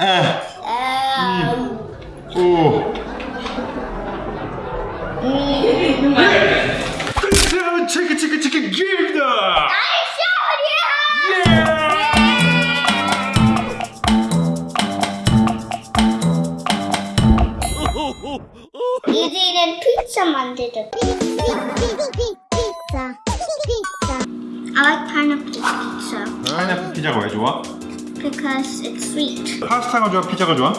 아, 아, 오. 음. 자, 치킨 치킨 치킨 기다. 이제는 피자 만들자. I like pineapple pizza 파인애플 피자가 왜 좋아? Because it's sweet. 파스타가 좋아? 피자가 좋아?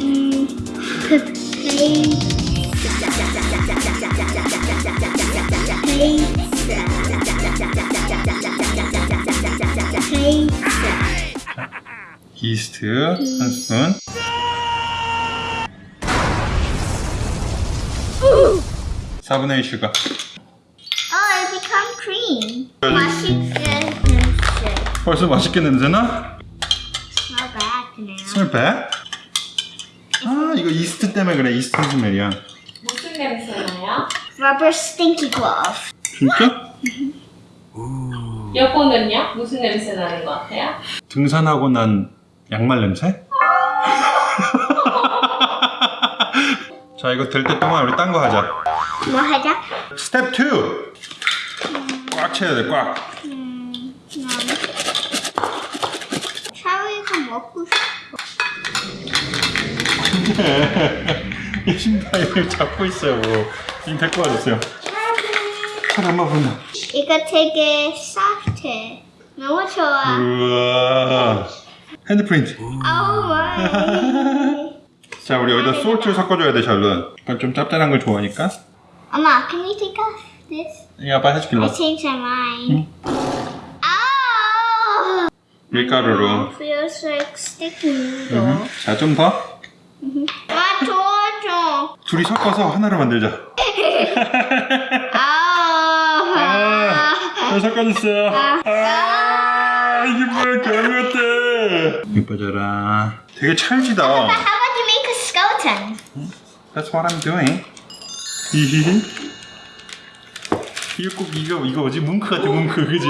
음, 그. 이스트 한 스푼. 사분의1 슈가. Oh, it become cream. 맛있게 냄새. 벌써 맛있게 냄새나? 스멜 배? 아 이거 이스트 때문에 그래 이스트 스멜이야 무슨 냄새 나요? Rubber stinky glove. 진짜? 여보는요? 무슨 냄새 나는 것 같아요? 등산하고 난 양말 냄새? 자 이거 될 때 동안 우리 딴 거 하자 뭐 하자? 스텝 2! 꽉 채야 돼꽉 음, 음. 샤워이가 먹고 싶어. 이 신발을 잡고 있어요 뭐. 지금 데리고 와주세요 팔 한번 본다 이거 되게 soft해. 너무 좋아. 우와 hand print Oh my. 자 우리 여기다 salt 섞어줘야 돼 샬롯 약간 좀 짭짤한 걸 좋아하니까 Mama, can you take off this? 이거 아빠 해줄게 I changed my mind. Oh! 밀가루로 Feels like sticky noodle. 자 좀 더 아, 도와줘. 둘이 섞어서 하나로 만들자 아. 아, 잘 섞어줬어요. 아, 이게 뭐야, 겨울 같아. 이뻐져라. 되게 찰지다. How about you make a skeleton? That's what I'm doing. 이거 꼭 이거 이거 뭐지? 뭉크 같아, 뭉크, 그지?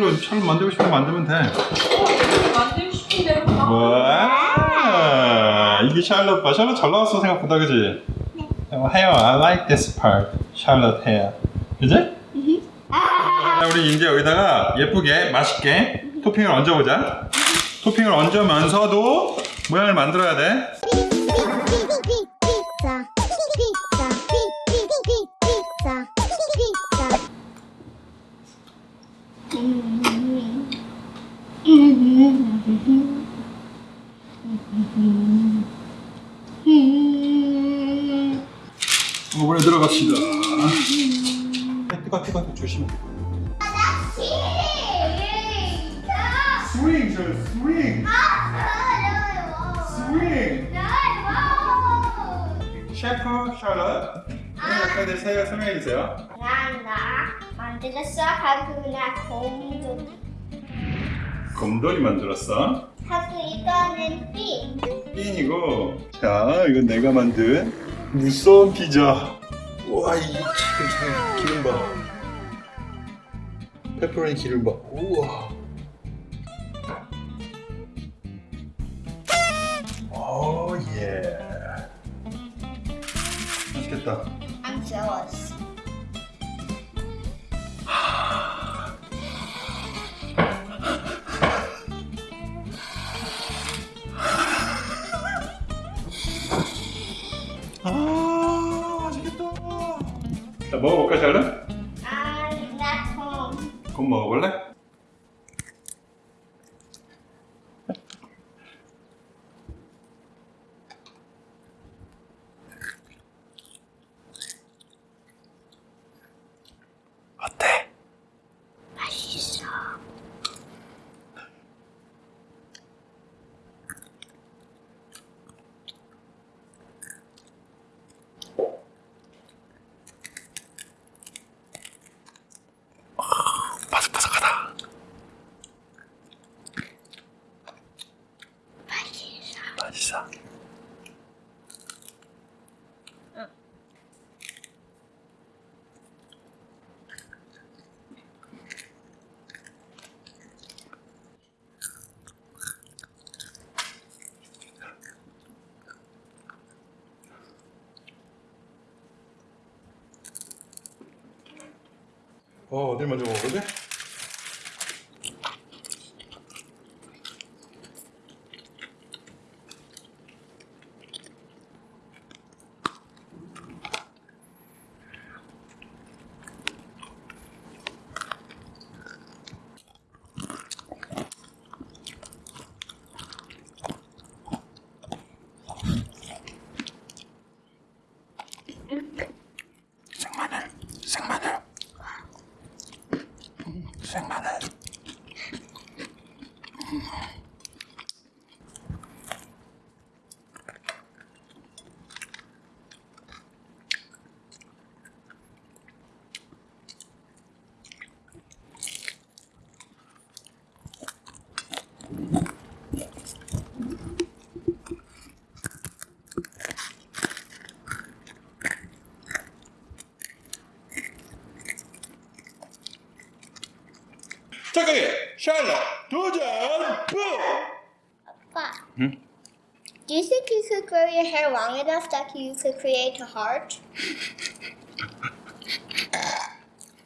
아! 음, 샬롯, 샬롯 만들고 싶으면 만들면 돼. 만들고 싶은 대로 막 와, 이게 샬롯 봐. 샬롯 잘 나왔어 생각보다, 그지? 어, hair, I like this part. 샬롯 hair. 그지? 자, 우리 이제 여기다가 예쁘게 맛있게 토핑을 얹어보자. 토핑을 얹으면서도 모양을 만들어야 돼. 오븐에 들어갑시다. 뜨거 뜨거 조심해. 스윙, 저 스윙, 스윙. 셰프 샬럿. 네, 옆에 세 설명해 주세요. 난 나 만들었어 하고 나 공도 곰돌이 만들었어. 하고 이거는 삐 핀이고. 자, 이건 내가 만든 무서운 피자. 우와, 이 지금 참 기름 봐. 페퍼로니 기름 봐. 우와. 오 예. 맛있겠다. Jealous 아, 먹어볼까, 샬럿? I'm not home 곰 먹어볼래? 어때? 맛있어 어 어딜 먼저 먹어보지? 세상에 샬럿 도전 부! 아빠 Hmm. Do you think you could grow your hair long enough that you could create a heart?